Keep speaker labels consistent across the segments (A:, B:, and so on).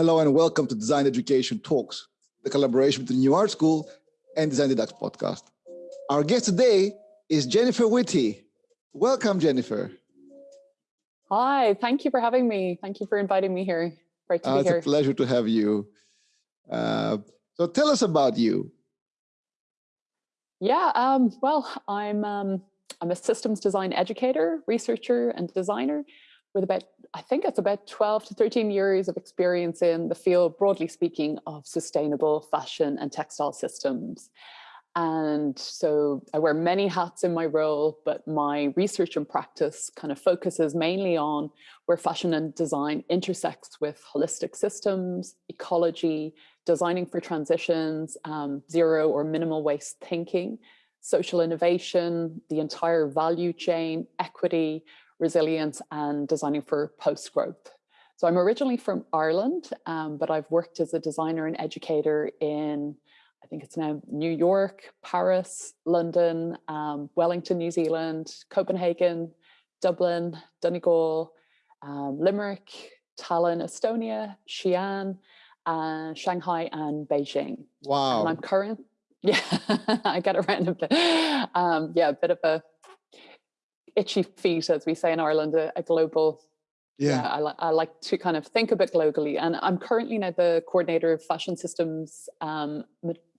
A: Hello and welcome to Design Education Talks, the collaboration between New Art School and Design Deducts podcast. Our guest today is Jennifer Whitty. Welcome, Jennifer.
B: Hi, thank you for having me. Thank you for inviting me here. Great to uh,
A: be
B: it's
A: here. It's a pleasure to have you. Uh, so tell us about you.
B: Yeah, um, well, I'm um, I'm a systems design educator, researcher, and designer with about, I think it's about 12 to 13 years of experience in the field, broadly speaking, of sustainable fashion and textile systems. And so I wear many hats in my role, but my research and practice kind of focuses mainly on where fashion and design intersects with holistic systems, ecology, designing for transitions, um, zero or minimal waste thinking, social innovation, the entire value chain, equity, resilience and designing for post-growth. So I'm originally from Ireland, um, but I've worked as a designer and educator in, I think it's now New York, Paris, London, um, Wellington, New Zealand, Copenhagen, Dublin, Donegal, um, Limerick, Tallinn, Estonia, Xi'an, uh, Shanghai and Beijing.
A: Wow.
B: And I'm current, yeah, I get around a bit. Um, yeah, a bit of a itchy feet, as we say in Ireland, a, a global yeah, yeah I, li I, like to kind of think a bit globally. And I'm currently now the coordinator of fashion systems, um,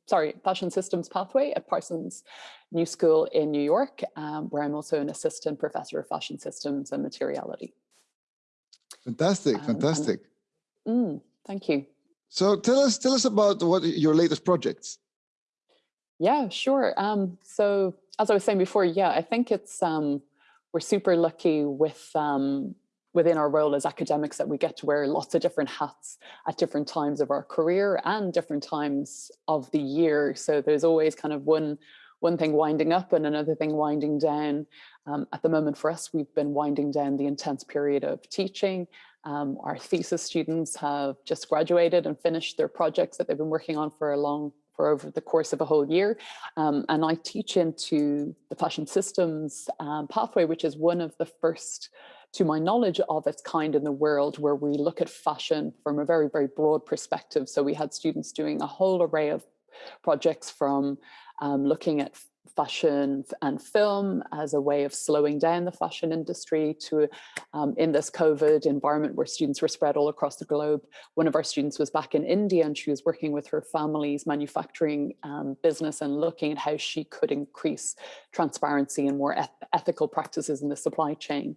B: sorry, fashion systems pathway at Parsons New School in New York, um, where I'm also an assistant professor of fashion systems and materiality.
A: Fantastic, um, fantastic.
B: Mm, thank you.
A: So tell us, tell us about what your latest projects.
B: Yeah, sure. Um, so as I was saying before, yeah, I think it's um, we're super lucky with um, within our role as academics that we get to wear lots of different hats at different times of our career and different times of the year. So there's always kind of one one thing winding up and another thing winding down. Um, at the moment for us, we've been winding down the intense period of teaching. Um, our thesis students have just graduated and finished their projects that they've been working on for a long over the course of a whole year. Um, and I teach into the fashion systems um, pathway, which is one of the first to my knowledge of its kind in the world where we look at fashion from a very, very broad perspective. So we had students doing a whole array of projects from um, looking at fashion and film as a way of slowing down the fashion industry to um, in this COVID environment where students were spread all across the globe. One of our students was back in India and she was working with her family's manufacturing um, business and looking at how she could increase transparency and more eth ethical practices in the supply chain.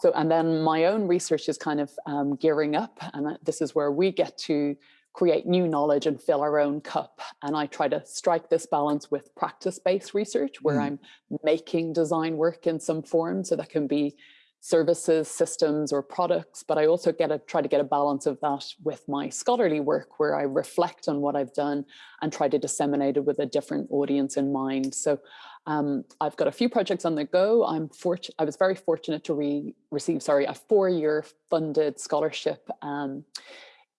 B: So, and then my own research is kind of um, gearing up and this is where we get to create new knowledge and fill our own cup. And I try to strike this balance with practice-based research where mm. I'm making design work in some form. So that can be services, systems, or products, but I also get a try to get a balance of that with my scholarly work where I reflect on what I've done and try to disseminate it with a different audience in mind. So um, I've got a few projects on the go. I'm fortunate. I was very fortunate to re receive, sorry, a four-year funded scholarship um,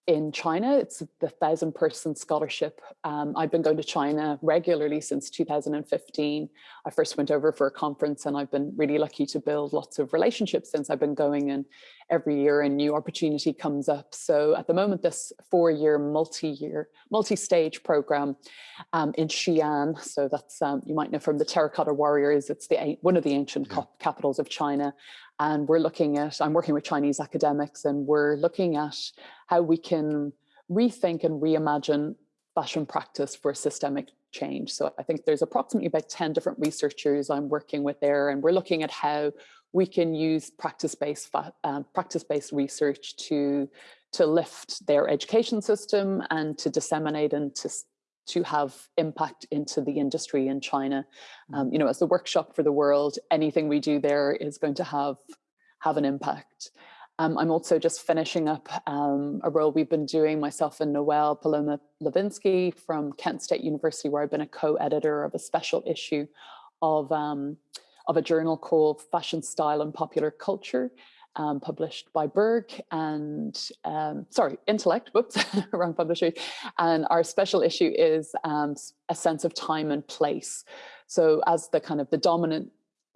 B: in China. It's the thousand person scholarship. Um, I've been going to China regularly since 2015. I first went over for a conference and I've been really lucky to build lots of relationships since I've been going and every year a new opportunity comes up. So at the moment, this four year, multi-year, multi-stage program um, in Xi'an. So that's, um, you might know from the Terracotta Warriors, it's the one of the ancient yeah. capitals of China. And we're looking at, I'm working with Chinese academics and we're looking at how we can rethink and reimagine fashion practice for systemic change. So I think there's approximately about 10 different researchers I'm working with there and we're looking at how we can use practice-based uh, practice-based research to to lift their education system and to disseminate and to to have impact into the industry in China. Mm. Um, you know, as the workshop for the world, anything we do there is going to have have an impact. Um, I'm also just finishing up um, a role we've been doing, myself and Noel Paloma Levinsky from Kent State University, where I've been a co-editor of a special issue of, um, of a journal called Fashion, Style and Popular Culture um, published by Berg and, um, sorry, Intellect, whoops, wrong publisher. And our special issue is um, a sense of time and place. So as the kind of the dominant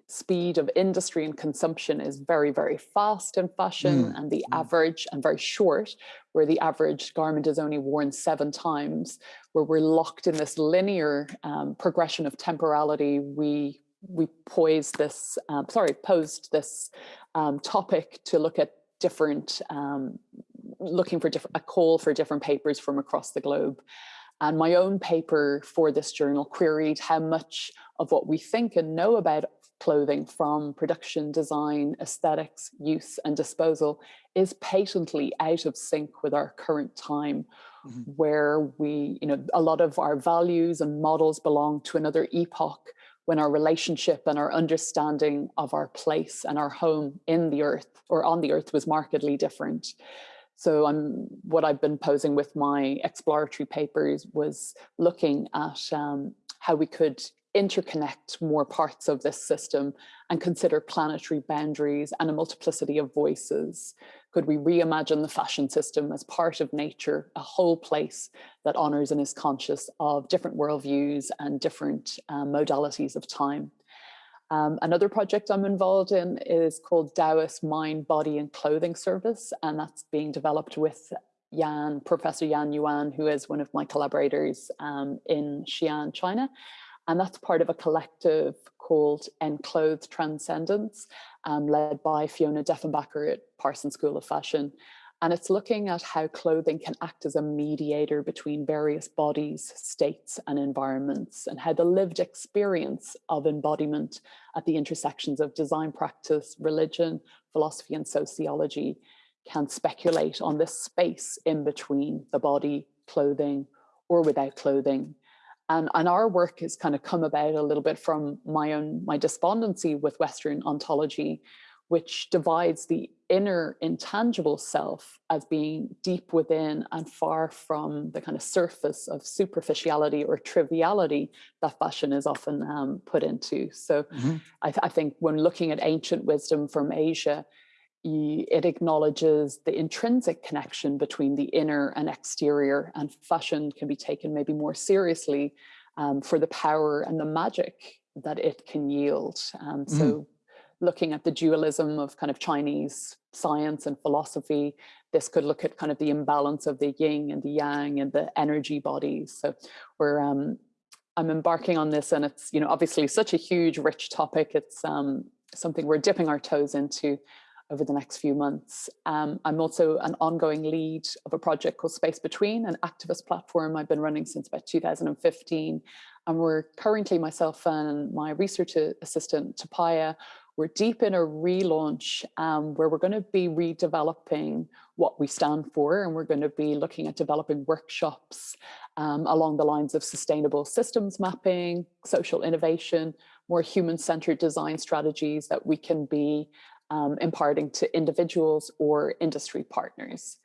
B: speed of industry and consumption is very, very fast in fashion mm. and the mm. average and very short, where the average garment is only worn seven times, where we're locked in this linear um, progression of temporality, we we poised this, um, sorry, posed this um, topic to look at different, um, looking for different, a call for different papers from across the globe. And my own paper for this journal queried how much of what we think and know about clothing from production, design, aesthetics, use and disposal is patently out of sync with our current time mm -hmm. where we, you know, a lot of our values and models belong to another epoch when our relationship and our understanding of our place and our home in the earth or on the earth was markedly different. So I'm what I've been posing with my exploratory papers was looking at um, how we could interconnect more parts of this system and consider planetary boundaries and a multiplicity of voices? Could we reimagine the fashion system as part of nature, a whole place that honors and is conscious of different worldviews and different um, modalities of time? Um, another project I'm involved in is called Taoist Mind, Body and Clothing Service, and that's being developed with Yan, Professor Yan Yuan, who is one of my collaborators um, in Xi'an, China. And that's part of a collective called Enclothed Transcendence, um, led by Fiona Dieffenbacher at Parsons School of Fashion. And it's looking at how clothing can act as a mediator between various bodies, states and environments, and how the lived experience of embodiment at the intersections of design practice, religion, philosophy and sociology can speculate on this space in between the body, clothing, or without clothing, and, and our work has kind of come about a little bit from my own, my despondency with Western ontology, which divides the inner intangible self as being deep within and far from the kind of surface of superficiality or triviality that fashion is often um, put into. So mm -hmm. I, th I think when looking at ancient wisdom from Asia, it acknowledges the intrinsic connection between the inner and exterior and fashion can be taken maybe more seriously um, for the power and the magic that it can yield. Um, mm. So looking at the dualism of kind of Chinese science and philosophy, this could look at kind of the imbalance of the yin and the yang and the energy bodies. So we're, um, I'm embarking on this and it's, you know, obviously such a huge, rich topic. It's um, something we're dipping our toes into over the next few months. Um, I'm also an ongoing lead of a project called Space Between, an activist platform I've been running since about 2015. And we're currently, myself and my research assistant, Tapaya, we're deep in a relaunch um, where we're going to be redeveloping what we stand for and we're going to be looking at developing workshops um, along the lines of sustainable systems mapping, social innovation, more human-centered design strategies that we can be um, imparting to individuals or industry partners.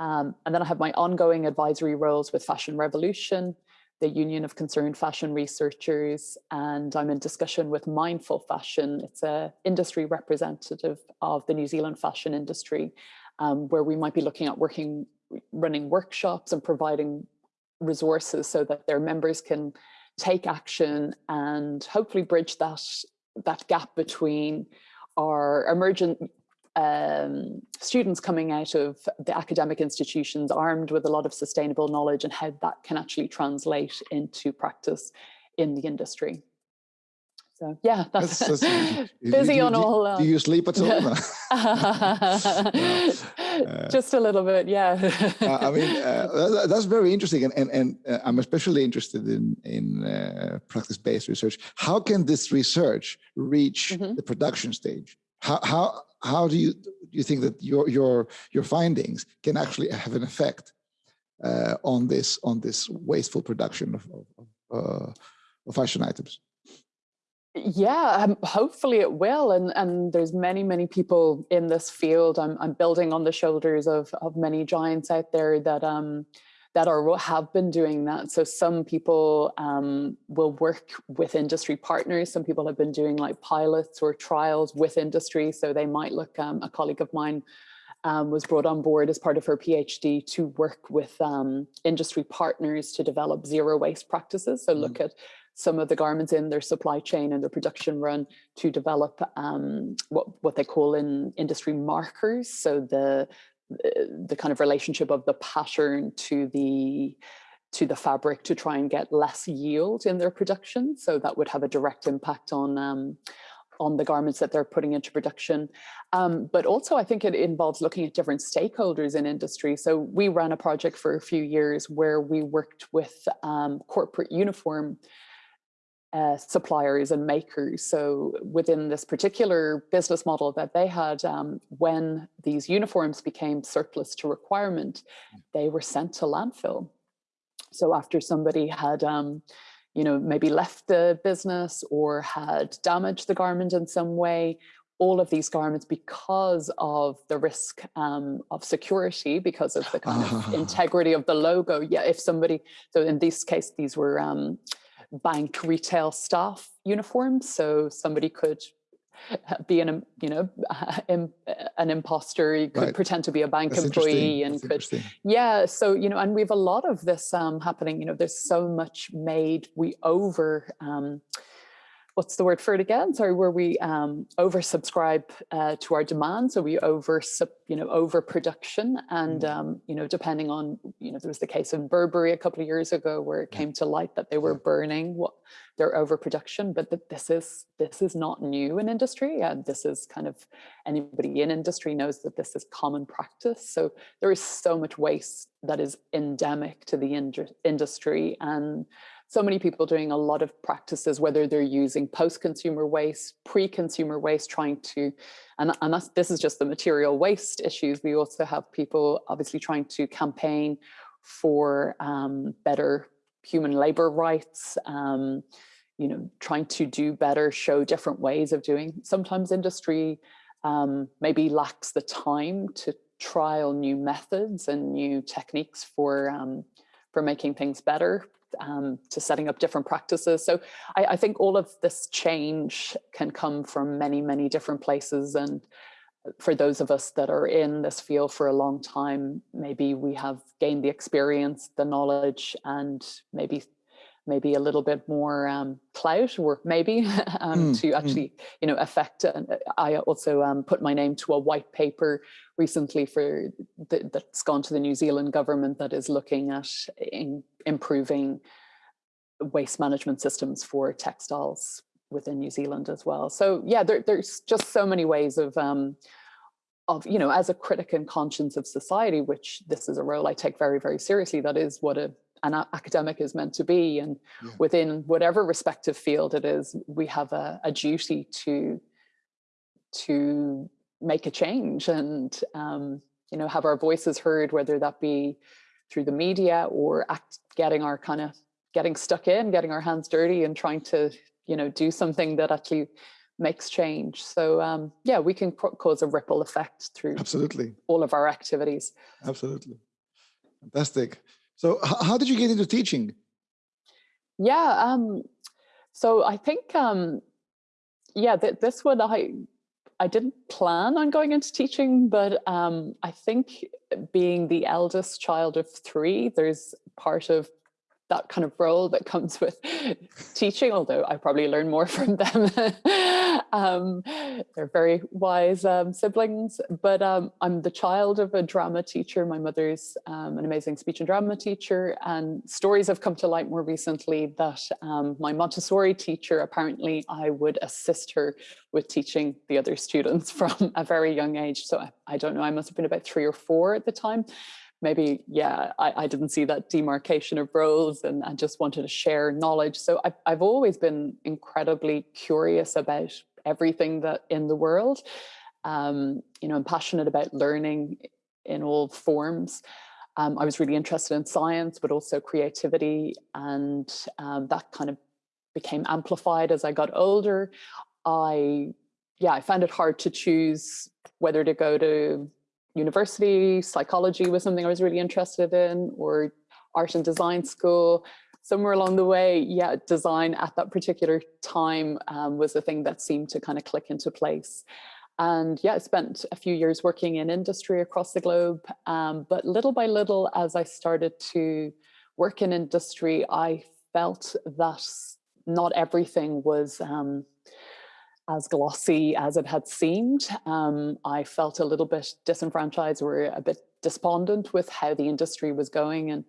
B: Um, and then I have my ongoing advisory roles with Fashion Revolution, the Union of Concerned Fashion Researchers, and I'm in discussion with Mindful Fashion. It's an industry representative of the New Zealand fashion industry, um, where we might be looking at working, running workshops and providing resources so that their members can take action and hopefully bridge that, that gap between are emergent um, students coming out of the academic institutions armed with a lot of sustainable knowledge and how that can actually translate into practice in the industry. So yeah, that's, that's, that's busy
A: you,
B: on all.
A: Uh, do you sleep at all?
B: uh, Just a little bit, yeah.
A: uh, I mean, uh, that's very interesting, and and, and uh, I'm especially interested in in uh, practice-based research. How can this research reach mm -hmm. the production stage? How how how do you do you think that your your your findings can actually have an effect on this on this wasteful production of of, of fashion items?
B: Yeah um, hopefully it will and and there's many many people in this field i'm, I'm building on the shoulders of of many giants out there that um that are have been doing that so some people um, will work with industry partners some people have been doing like pilots or trials with industry so they might look um, a colleague of mine um, was brought on board as part of her PhD to work with um, industry partners to develop zero waste practices. So look mm. at some of the garments in their supply chain and their production run to develop um, what, what they call in industry markers. So the, the kind of relationship of the pattern to the to the fabric to try and get less yield in their production. So that would have a direct impact on um, on the garments that they're putting into production. Um, but also I think it involves looking at different stakeholders in industry. So we ran a project for a few years where we worked with um, corporate uniform uh, suppliers and makers. So within this particular business model that they had, um, when these uniforms became surplus to requirement, mm. they were sent to landfill. So after somebody had um, you know, maybe left the business or had damaged the garment in some way, all of these garments because of the risk um, of security, because of the kind of integrity of the logo. Yeah, if somebody, so in this case, these were um, bank retail staff uniforms. So somebody could be an you know an imposter you could right. pretend to be a bank That's employee and That's could yeah so you know and we have a lot of this um happening you know there's so much made we over um what's the word for it again? Sorry, where we um, oversubscribe uh, to our demand. So we over, you know, overproduction. And, mm. um, you know, depending on, you know, there was the case in Burberry a couple of years ago where it came to light that they were burning what their overproduction, but that this is, this is not new in industry. And this is kind of, anybody in industry knows that this is common practice. So there is so much waste that is endemic to the industry. And so many people doing a lot of practices, whether they're using post-consumer waste, pre-consumer waste, trying to, and, and this is just the material waste issues. We also have people obviously trying to campaign for um, better human labor rights, um, you know, trying to do better, show different ways of doing. Sometimes industry um, maybe lacks the time to trial new methods and new techniques for um, for making things better um, to setting up different practices. So I, I, think all of this change can come from many, many different places. And for those of us that are in this field for a long time, maybe we have gained the experience, the knowledge, and maybe maybe a little bit more um, clout or maybe um, mm, to mm. actually, mm. you know, affect. Uh, I also um, put my name to a white paper recently for the, that's gone to the New Zealand government that is looking at in, improving waste management systems for textiles within New Zealand as well. So yeah, there, there's just so many ways of um, of, you know, as a critic and conscience of society, which this is a role I take very, very seriously. That is what a an academic is meant to be. And yeah. within whatever respective field it is, we have a, a duty to, to make a change and, um, you know, have our voices heard, whether that be through the media or act, getting our kind of getting stuck in, getting our hands dirty and trying to, you know, do something that actually makes change. So um, yeah, we can cause a ripple effect through
A: absolutely
B: all of our activities.
A: Absolutely. Fantastic. So how did you get into teaching?
B: Yeah, um, so I think, um, yeah, th this one I I didn't plan on going into teaching, but um, I think being the eldest child of three, there's part of that kind of role that comes with teaching, although I probably learn more from them. Um, they're very wise um, siblings, but um, I'm the child of a drama teacher. My mother's um, an amazing speech and drama teacher and stories have come to light more recently that um, my Montessori teacher, apparently I would assist her with teaching the other students from a very young age. So I, I don't know, I must have been about three or four at the time maybe, yeah, I, I, didn't see that demarcation of roles and I just wanted to share knowledge. So I've, I've always been incredibly curious about everything that in the world. Um, you know, I'm passionate about learning in all forms. Um, I was really interested in science, but also creativity. And um, that kind of became amplified as I got older. I, yeah, I found it hard to choose whether to go to university, psychology was something I was really interested in, or art and design school. Somewhere along the way, yeah, design at that particular time um, was the thing that seemed to kind of click into place. And yeah, I spent a few years working in industry across the globe. Um, but little by little, as I started to work in industry, I felt that not everything was um, as glossy as it had seemed. Um, I felt a little bit disenfranchised or a bit despondent with how the industry was going and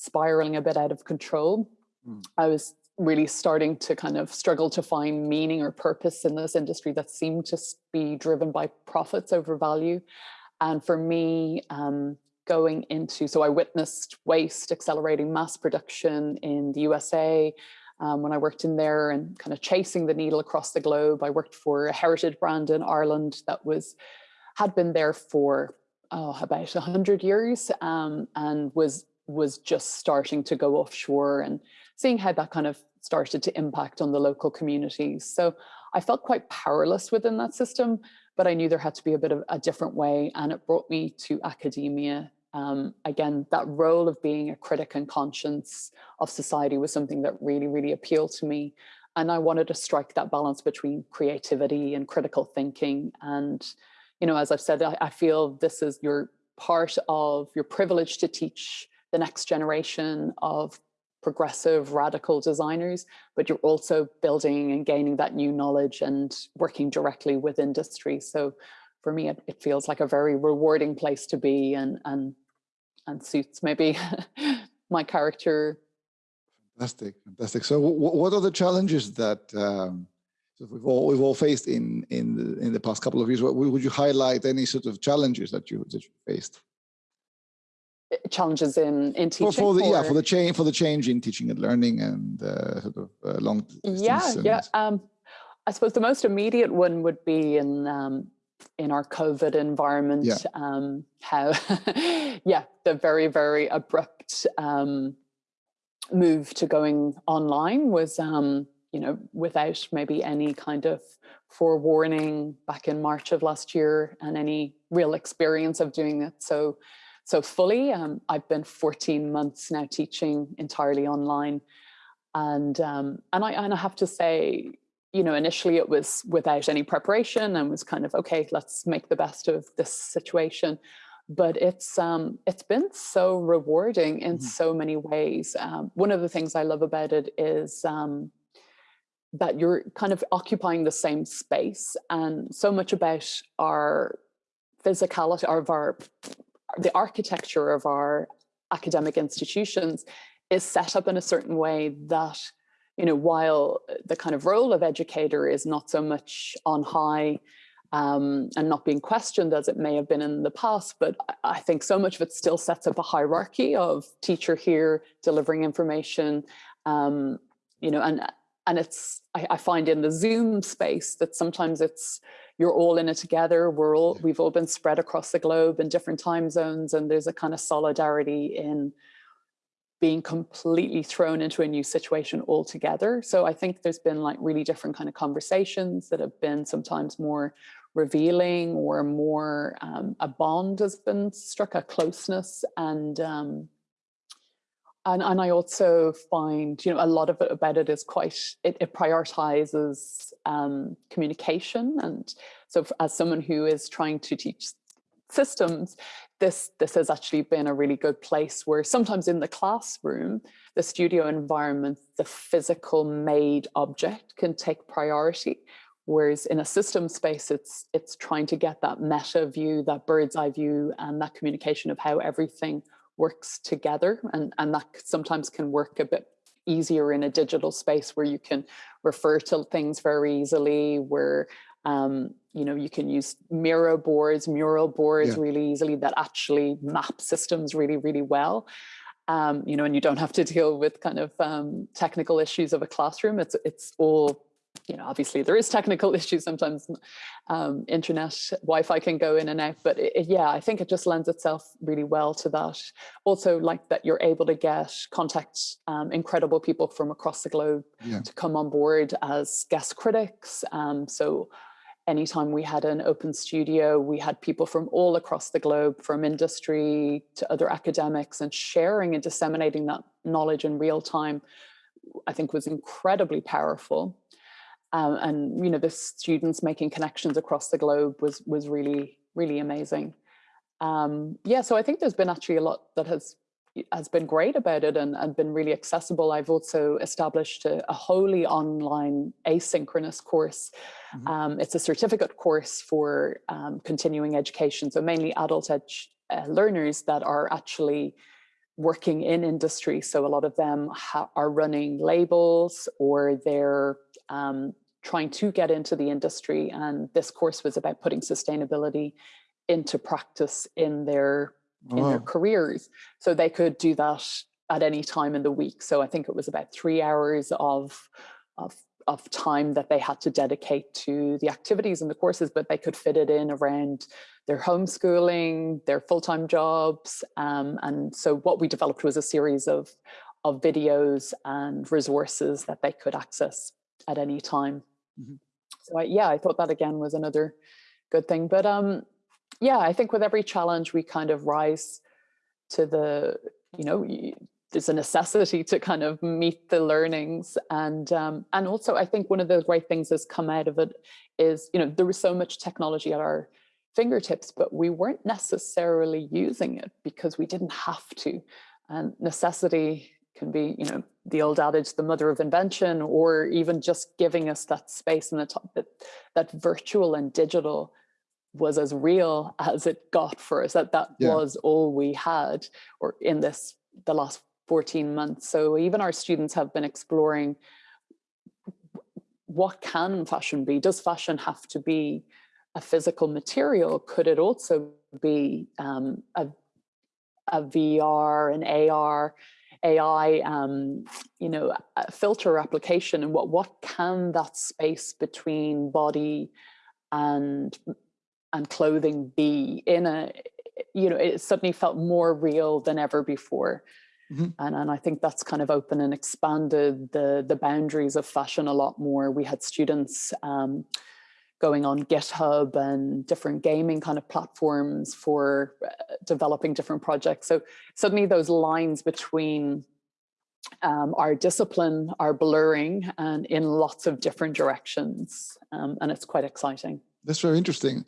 B: spiraling a bit out of control. Mm. I was really starting to kind of struggle to find meaning or purpose in this industry that seemed to be driven by profits over value. And for me, um, going into, so I witnessed waste accelerating mass production in the USA um, when I worked in there and kind of chasing the needle across the globe. I worked for a heritage brand in Ireland that was had been there for oh, about 100 years um, and was was just starting to go offshore and seeing how that kind of started to impact on the local communities. So I felt quite powerless within that system, but I knew there had to be a bit of a different way and it brought me to academia. Um, again, that role of being a critic and conscience of society was something that really, really appealed to me. And I wanted to strike that balance between creativity and critical thinking. And, you know, as I've said, I, I feel this is your part of your privilege to teach the next generation of progressive radical designers but you're also building and gaining that new knowledge and working directly with industry. So for me it, it feels like a very rewarding place to be and and and suits maybe my character.
A: Fantastic fantastic. So what are the challenges that um, we've all we've all faced in in the, in the past couple of years what would you highlight any sort of challenges that you that you faced
B: challenges in in teaching
A: for, for the, yeah for the change for the change in teaching and learning and uh, sort of uh, long
B: yeah yeah um, i suppose the most immediate one would be in um, in our covid environment yeah. um, how yeah the very very abrupt um, move to going online was um, you know without maybe any kind of forewarning back in march of last year and any real experience of doing it so so fully. Um, I've been 14 months now teaching entirely online. And, um, and, I, and I have to say, you know, initially it was without any preparation and was kind of, okay, let's make the best of this situation. But it's um, it's been so rewarding in mm -hmm. so many ways. Um, one of the things I love about it is um, that you're kind of occupying the same space and so much about our physicality, of our the architecture of our academic institutions is set up in a certain way that, you know, while the kind of role of educator is not so much on high um, and not being questioned as it may have been in the past, but I think so much of it still sets up a hierarchy of teacher here delivering information, um, you know, and and it's I, I, find in the Zoom space that sometimes it's you're all in it together. We're all, we've all been spread across the globe in different time zones and there's a kind of solidarity in being completely thrown into a new situation altogether. So I think there's been like really different kind of conversations that have been sometimes more revealing or more um, a bond has been struck, a closeness and um, and, and I also find, you know, a lot of it about it is quite, it, it prioritizes um, communication. And so as someone who is trying to teach systems, this, this has actually been a really good place where sometimes in the classroom, the studio environment, the physical made object can take priority. Whereas in a system space, it's, it's trying to get that meta view, that bird's eye view, and that communication of how everything works together and, and that sometimes can work a bit easier in a digital space where you can refer to things very easily, where um, you know, you can use Miro boards, mural boards yeah. really easily that actually map systems really, really well. Um, you know, and you don't have to deal with kind of um, technical issues of a classroom. It's it's all you know, obviously there is technical issues sometimes um, internet Wi-Fi can go in and out, but it, it, yeah, I think it just lends itself really well to that. Also like that you're able to get contact um, incredible people from across the globe yeah. to come on board as guest critics. Um, so anytime we had an open studio, we had people from all across the globe, from industry to other academics and sharing and disseminating that knowledge in real time, I think was incredibly powerful. Um, and you know, the students making connections across the globe was was really really amazing. Um, yeah, so I think there's been actually a lot that has has been great about it and, and been really accessible. I've also established a, a wholly online asynchronous course. Mm -hmm. um, it's a certificate course for um, continuing education, so mainly adult ed uh, learners that are actually working in industry. So a lot of them are running labels or they're um, trying to get into the industry. And this course was about putting sustainability into practice in their in their careers. So they could do that at any time in the week. So I think it was about three hours of, of, of time that they had to dedicate to the activities and the courses, but they could fit it in around their homeschooling, their full-time jobs. Um, and so what we developed was a series of, of videos and resources that they could access at any time. Mm -hmm. So I, yeah, I thought that again was another good thing. But um, yeah, I think with every challenge, we kind of rise to the, you know, there's a necessity to kind of meet the learnings. And, um, and also I think one of the great things that's come out of it is, you know, there was so much technology at our fingertips, but we weren't necessarily using it because we didn't have to. And necessity can be, you know, the old adage, the mother of invention, or even just giving us that space and the top that, that virtual and digital was as real as it got for us that that yeah. was all we had or in this the last 14 months. So even our students have been exploring what can fashion be? Does fashion have to be a physical material? Could it also be um, a, a vr an ar ai um, you know filter application and what what can that space between body and and clothing be in a, you know, it suddenly felt more real than ever before. Mm -hmm. And, and I think that's kind of open and expanded the, the boundaries of fashion a lot more. We had students um, going on GitHub and different gaming kind of platforms for uh, developing different projects. So suddenly those lines between um, our discipline are blurring and in lots of different directions. Um, and it's quite exciting.
A: That's very interesting.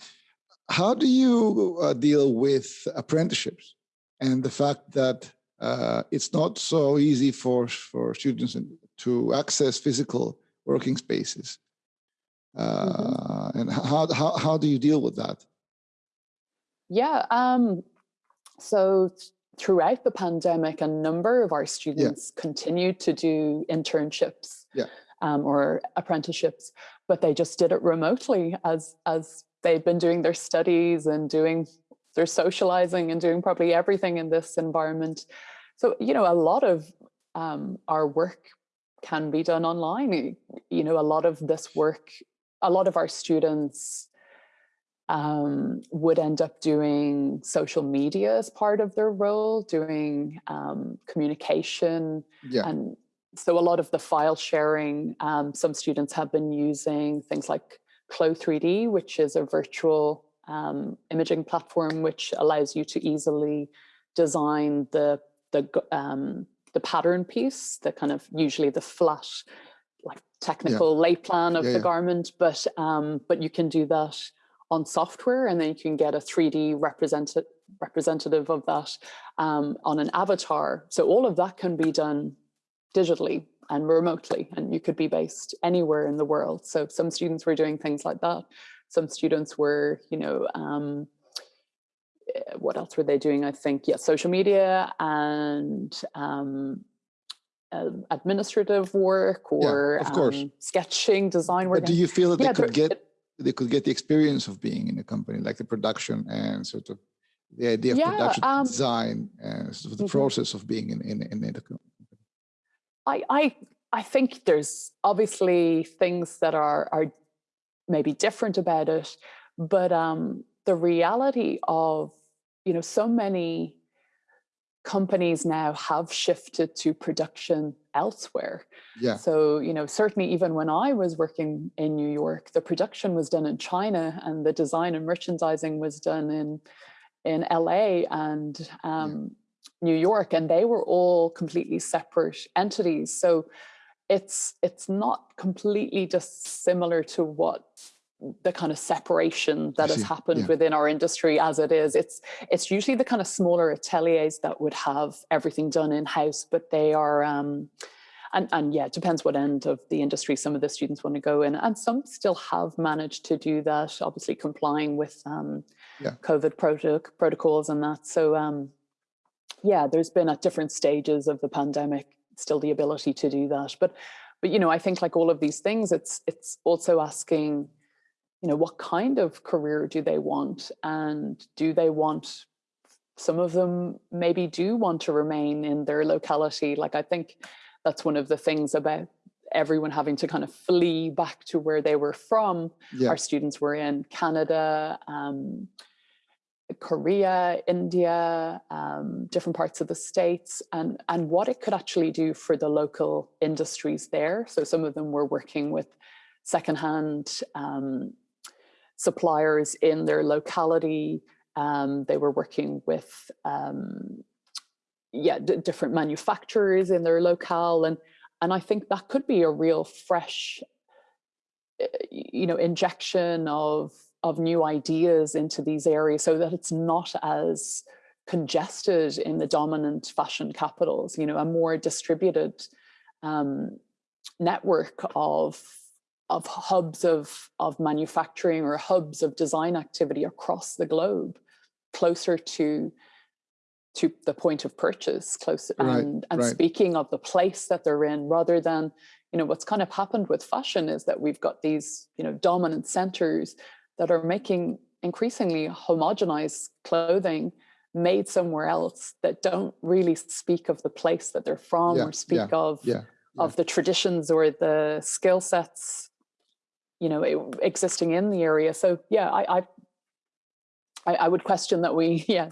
A: How do you uh, deal with apprenticeships and the fact that uh, it's not so easy for, for students to access physical working spaces? Uh, mm -hmm. And how, how, how do you deal with that?
B: Yeah, um, so throughout the pandemic, a number of our students yeah. continued to do internships
A: yeah.
B: um, or apprenticeships, but they just did it remotely as, as they'd been doing their studies and doing their socializing and doing probably everything in this environment. So, you know, a lot of um, our work can be done online. You know, a lot of this work, a lot of our students um, would end up doing social media as part of their role, doing um, communication.
A: Yeah.
B: And so a lot of the file sharing, um, some students have been using things like Clo3D, which is a virtual um, imaging platform which allows you to easily design the the um, the pattern piece, the kind of usually the flat, like technical yeah. lay plan of yeah, the yeah. garment, but um, but you can do that on software, and then you can get a 3D represented representative of that um, on an avatar. So all of that can be done digitally and remotely and you could be based anywhere in the world so some students were doing things like that some students were you know um, eh, what else were they doing i think yeah social media and um, uh, administrative work or
A: yeah, of course. Um,
B: sketching design work
A: but do you feel that yeah, they could get they could get the experience of being in a company like the production and sort of the idea of yeah, production um, design and sort of the mm -hmm. process of being in in, in, a company? I I a
B: I, I, I think there's obviously things that are, are maybe different about it, but um, the reality of, you know, so many companies now have shifted to production elsewhere.
A: Yeah.
B: So, you know, certainly even when I was working in New York, the production was done in China and the design and merchandising was done in in LA and um, New York, and they were all completely separate entities. So, it's it's not completely dissimilar to what the kind of separation that has happened yeah. within our industry as it is. It's it's usually the kind of smaller ateliers that would have everything done in house, but they are. Um, and, and yeah, it depends what end of the industry some of the students want to go in. And some still have managed to do that, obviously complying with um, yeah. COVID proto protocols and that. So um, yeah, there's been at different stages of the pandemic, still the ability to do that. But, but you know, I think like all of these things, it's it's also asking, you know, what kind of career do they want? And do they want, some of them maybe do want to remain in their locality. Like I think that's one of the things about everyone having to kind of flee back to where they were from. Yeah. Our students were in Canada, um, Korea, India, um, different parts of the States, and, and what it could actually do for the local industries there. So some of them were working with secondhand um, suppliers in their locality. Um, they were working with um, yeah, different manufacturers in their locale. And, and I think that could be a real fresh, eh, you know, injection of, of new ideas into these areas so that it's not as congested in the dominant fashion capitals, you know, a more distributed um, network of of hubs of, of manufacturing or hubs of design activity across the globe, closer to to the point of purchase close right, and, and right. speaking of the place that they're in rather than you know what's kind of happened with fashion is that we've got these you know dominant centers that are making increasingly homogenized clothing made somewhere else that don't really speak of the place that they're from yeah, or speak yeah, of yeah, of the traditions or the skill sets you know existing in the area so yeah I, I I, would question that we, yeah,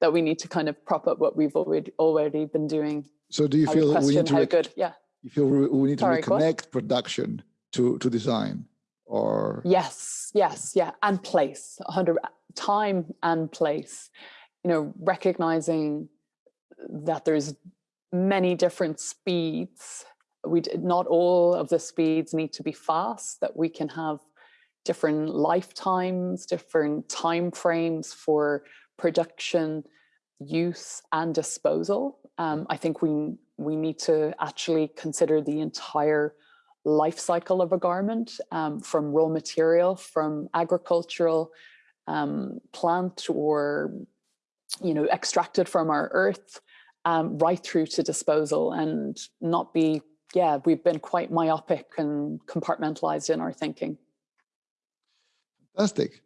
B: that we need to kind of prop up what we've already already been doing.
A: So do you feel we need to
B: good? Yeah.
A: You feel we need to Sorry, reconnect production to to design, or
B: yes, yes, yeah, and place, hundred time and place. You know, recognizing that there's many different speeds. We not all of the speeds need to be fast. That we can have different lifetimes, different time frames for production, use and disposal. Um, I think we, we need to actually consider the entire life cycle of a garment um, from raw material, from agricultural um, plant or, you know, extracted from our earth, um, right through to disposal and not be, yeah, we've been quite myopic and compartmentalized in our thinking.
A: Fantastic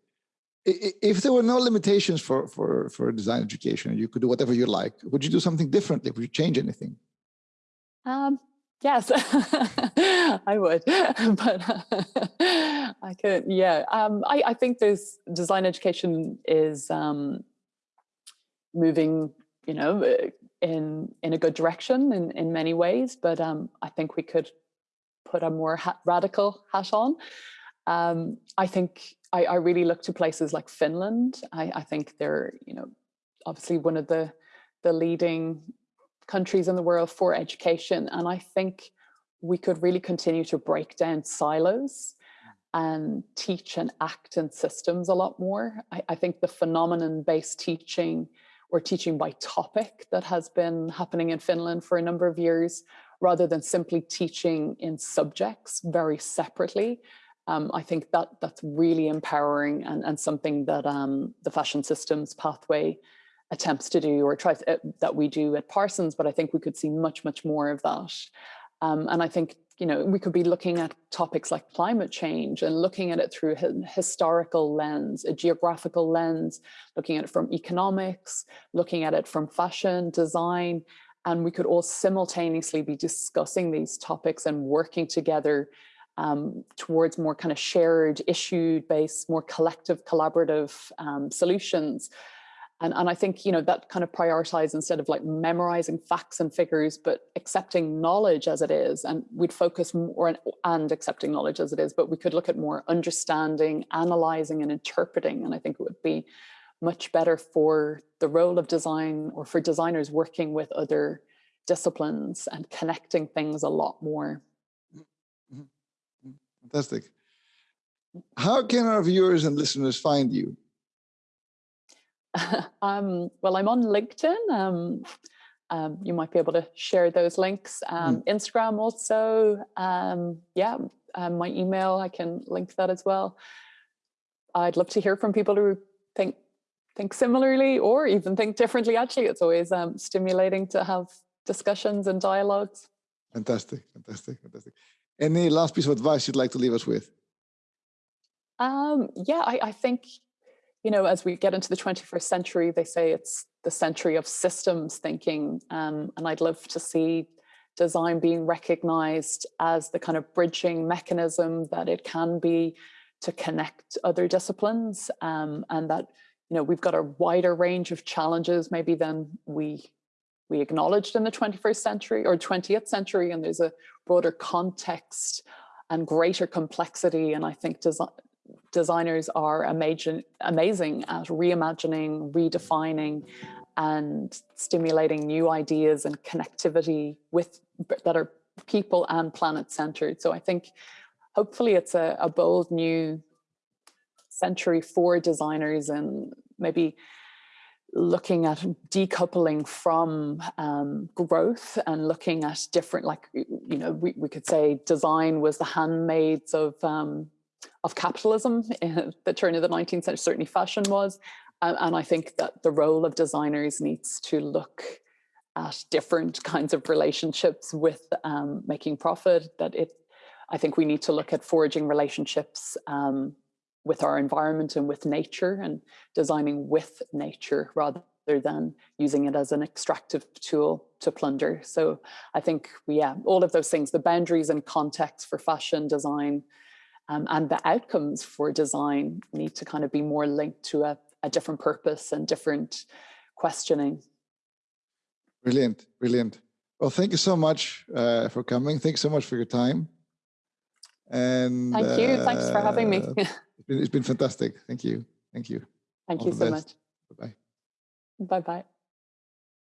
A: if there were no limitations for, for, for design education, you could do whatever you like, would you do something differently? Would you change anything?
B: Um, yes, I would, but uh, I could, yeah. Um, I, I think there's design education is um, moving, you know, uh, in, in a good direction in, in many ways, but um, I think we could put a more radical hat on. Um, I think I, I, really look to places like Finland. I, I, think they're, you know, obviously one of the the leading countries in the world for education, and I think we could really continue to break down silos and teach and act in systems a lot more. I, I think the phenomenon-based teaching or teaching by topic that has been happening in Finland for a number of years, rather than simply teaching in subjects very separately, um, I think that that's really empowering and, and something that um, the fashion systems pathway attempts to do or tries uh, that we do at Parsons, but I think we could see much, much more of that. Um, and I think, you know, we could be looking at topics like climate change and looking at it through a historical lens, a geographical lens, looking at it from economics, looking at it from fashion, design, and we could all simultaneously be discussing these topics and working together um, towards more kind of shared issue based, more collective collaborative um, solutions. And, and I think, you know, that kind of prioritize instead of like memorizing facts and figures, but accepting knowledge as it is. And we'd focus more and accepting knowledge as it is, but we could look at more understanding, analyzing and interpreting. And I think it would be much better for the role of design or for designers working with other disciplines and connecting things a lot more. Mm-hmm. Mm-hmm. Mm-hmm.
A: Fantastic. How can our viewers and listeners find you?
B: um, well, I'm on LinkedIn. Um, um, you might be able to share those links. Mm. Instagram also. Um, yeah, um, my email, I can link that as well. I'd love to hear from people who think think similarly or even think differently. Actually, it's always um, stimulating to have discussions and dialogues.
A: Fantastic, fantastic, fantastic. Any last piece of advice you'd like to leave us with?
B: Um, yeah, I, I think, you know, as we get into the 21st century, they say it's the century of systems thinking. Um, and I'd love to see design being recognized as the kind of bridging mechanism that it can be to connect other disciplines um, and that you know we've got a wider range of challenges maybe than we we acknowledged in the 21st century or 20th century and there's a broader context and greater complexity and I think design designers are amazing amazing at reimagining redefining and stimulating new ideas and connectivity with that are people and planet centered. So I think hopefully it's a, a bold new century for designers and maybe looking at decoupling from um, growth and looking at different, like, you know, we, we could say design was the handmaids of, um, of capitalism in the turn of the 19th century, certainly fashion was. Um, and I think that the role of designers needs to look at different kinds of relationships with um, making profit, that it I think we need to look at forging relationships um, with our environment and with nature and designing with nature rather than using it as an extractive tool to plunder. So I think, we yeah, all of those things, the boundaries and context for fashion design um, and the outcomes for design need to kind of be more linked to a, a different purpose and different questioning.
A: Brilliant, brilliant. Well, thank you so much uh, for coming. Thanks so much for your time. And
B: thank you. Uh, Thanks for having me.
A: it's, been, it's been fantastic. Thank you. Thank you.
B: Thank All you so best. much.
A: Bye bye.
B: Bye bye.